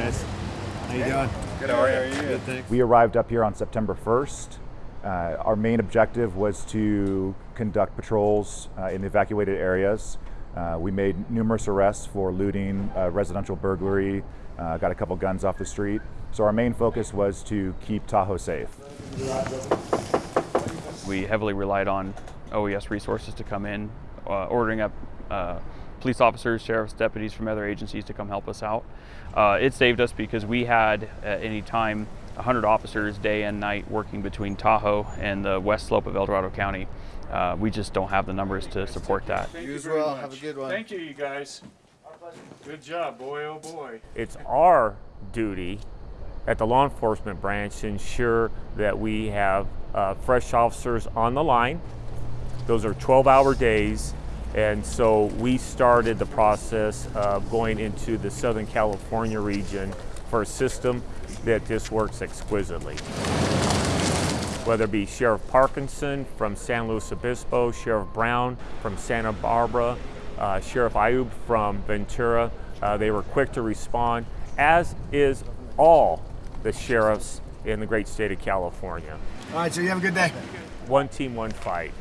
guys. How you doing? Good, how are you? Good, thanks. We arrived up here on September 1st. Uh, our main objective was to conduct patrols uh, in the evacuated areas. Uh, we made numerous arrests for looting, uh, residential burglary, uh, got a couple guns off the street. So our main focus was to keep Tahoe safe. We heavily relied on OES resources to come in, uh, ordering up uh, police officers, sheriff's deputies from other agencies to come help us out. Uh, it saved us because we had at any time 100 officers day and night working between Tahoe and the west slope of El Dorado County. Uh, we just don't have the numbers to support that. Thank You as well. Have a good one. Thank you, you guys. Good job, boy, oh boy. It's our duty at the law enforcement branch to ensure that we have uh, fresh officers on the line. Those are 12 hour days. And so we started the process of going into the Southern California region for a system that just works exquisitely. Whether it be Sheriff Parkinson from San Luis Obispo, Sheriff Brown from Santa Barbara, uh, Sheriff Ayub from Ventura, uh, they were quick to respond, as is all the sheriffs in the great state of California. All right, so you have a good day. One team, one fight.